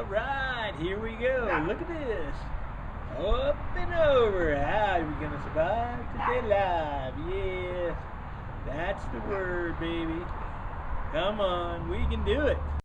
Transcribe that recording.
All right, here we go. Look at this. Up and over. How are we going to survive today, live? Yes, that's the word, baby. Come on, we can do it.